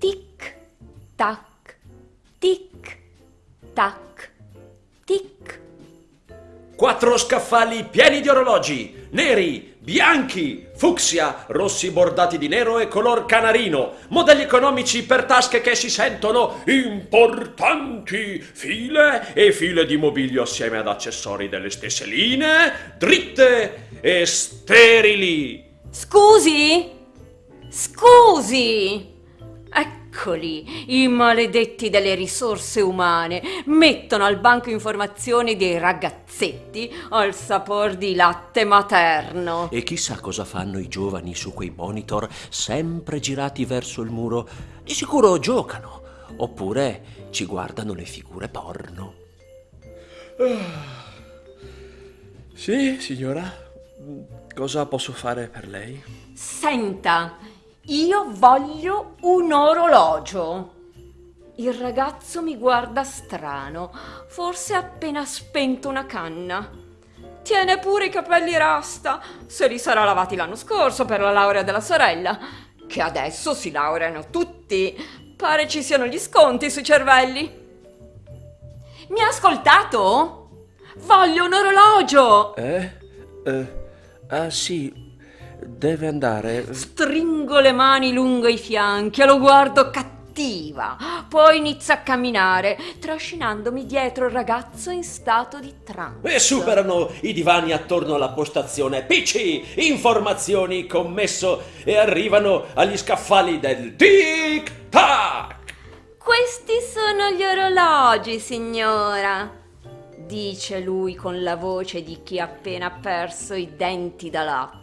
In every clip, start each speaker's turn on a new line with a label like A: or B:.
A: tic, tac, tic, tac, tic.
B: Quattro scaffali pieni di orologi, neri, bianchi, fucsia, rossi bordati di nero e color canarino, modelli economici per tasche che si sentono importanti, file e file di mobilio assieme ad accessori delle stesse linee, dritte e sterili.
A: Scusi? Scusi! Eccoli, i maledetti delle risorse umane mettono al banco informazioni dei ragazzetti al sapor di latte materno.
B: E chissà cosa fanno i giovani su quei monitor sempre girati verso il muro. Di sicuro giocano, oppure ci guardano le figure porno. Sì, signora. Cosa posso fare per lei?
A: Senta, io voglio un orologio. Il ragazzo mi guarda strano, forse ha appena spento una canna. Tiene pure i capelli rasta, se li sarà lavati l'anno scorso per la laurea della sorella, che adesso si laureano tutti. Pare ci siano gli sconti sui cervelli. Mi ha ascoltato? Voglio un orologio!
B: Eh? Eh, ah sì, deve andare.
A: Stringo le mani lungo i fianchi e lo guardo cattiva. Poi inizio a camminare, trascinandomi dietro il ragazzo in stato di trance.
B: E superano i divani attorno alla postazione PC, informazioni, commesso e arrivano agli scaffali del tic-tac.
A: Questi sono gli orologi, signora, dice lui con la voce di chi ha appena perso i denti da latte.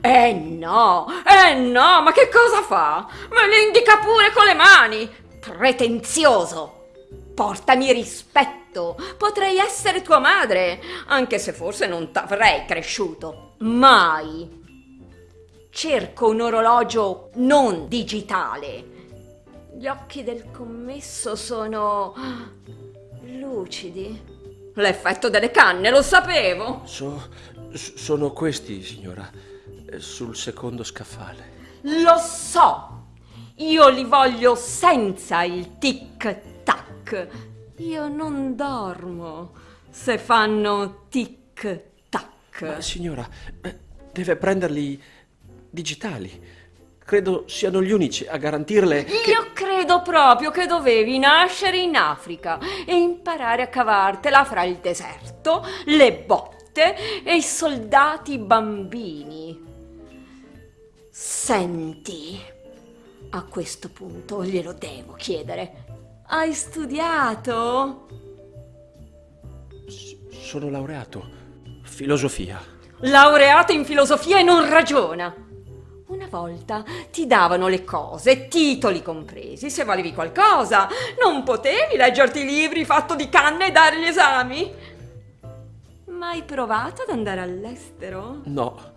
A: Eh no, eh no, ma che cosa fa? Me li indica pure con le mani! Pretenzioso! Portami rispetto! Potrei essere tua madre, anche se forse non t'avrei cresciuto. Mai! Cerco un orologio non digitale. Gli occhi del commesso sono lucidi. L'effetto delle canne, lo sapevo.
B: So- s- sono questi, signora, eh, sul secondo scaffale.
A: Lo so. Io li voglio senza il tic tac. Io non dormo se fanno tic tac.
B: Ma signora, eh, deve prenderli digitali. Credo siano gli unici a garantirle che...
A: Io credo proprio che dovevi nascere in Africa e imparare a cavartela fra il deserto, le botte e i soldati bambini. Senti, a questo punto glielo devo chiedere. Hai studiato?
B: Sono laureato. Filosofia.
A: Laureato in filosofia e non ragiona. Una volta ti davano le cose, titoli compresi, se valevi qualcosa. Non potevi leggerti i libri fatto di canne e dare gli esami. Mai provato ad andare all'estero?
B: No,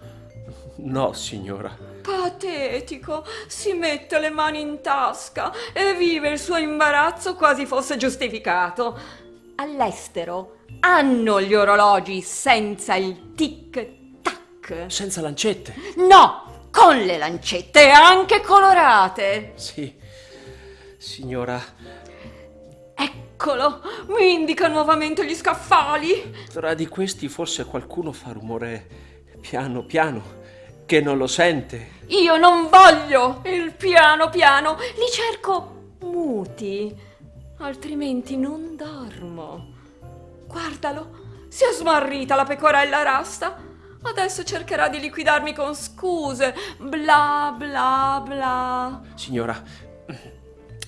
B: no, signora.
A: Patetico, si mette le mani in tasca e vive il suo imbarazzo quasi fosse giustificato. All'estero hanno gli orologi senza il tic-tac.
B: Senza lancette.
A: No, con le lancette anche colorate.
B: Sì, signora,
A: Eccolo, mi indica nuovamente gli scaffali.
B: tra di questi forse qualcuno fa rumore piano piano, che non lo sente.
A: Io non voglio il piano piano, li cerco muti, altrimenti non dormo. Guardalo, si è smarrita la pecorella rasta. Adesso cercherà di liquidarmi con scuse, bla bla bla.
B: Signora,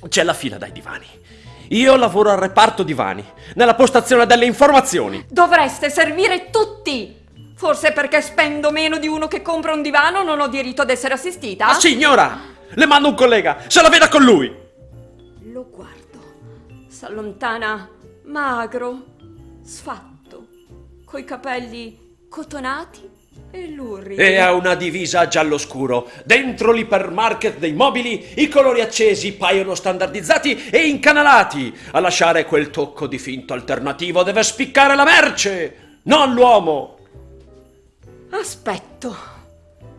B: c'è la fila dai divani. Io lavoro al reparto divani, nella postazione delle informazioni.
A: Dovreste servire tutti! Forse perché spendo meno di uno che compra un divano non ho diritto ad essere assistita?
B: Ma signora, le mando un collega, se la veda con lui.
A: Lo guardo. S'allontana magro, sfatto, coi capelli cotonati e luridi.
B: E ha una divisa giallo scuro. Dentro l'ipermarket dei mobili i colori accesi paiono standardizzati e incanalati. A lasciare quel tocco di finto alternativo deve spiccare la merce, non l'uomo.
A: Aspetto.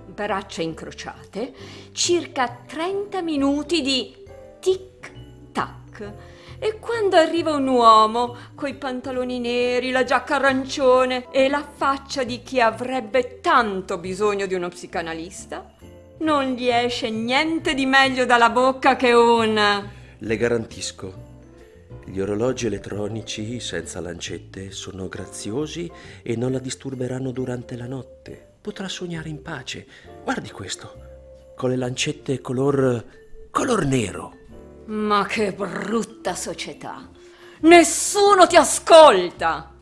A: Braccia incrociate, circa 30 minuti di tic tac. E quando arriva un uomo coi pantaloni neri, la giacca arancione e la faccia di chi avrebbe tanto bisogno di uno psicanalista, non gli esce niente di meglio dalla bocca che un...
B: Le garantisco, gli orologi elettronici senza lancette sono graziosi e non la disturberanno durante la notte. Potrà sognare in pace. Guardi questo, con le lancette color... color nero.
A: Ma che brutta società! Nessuno ti ascolta!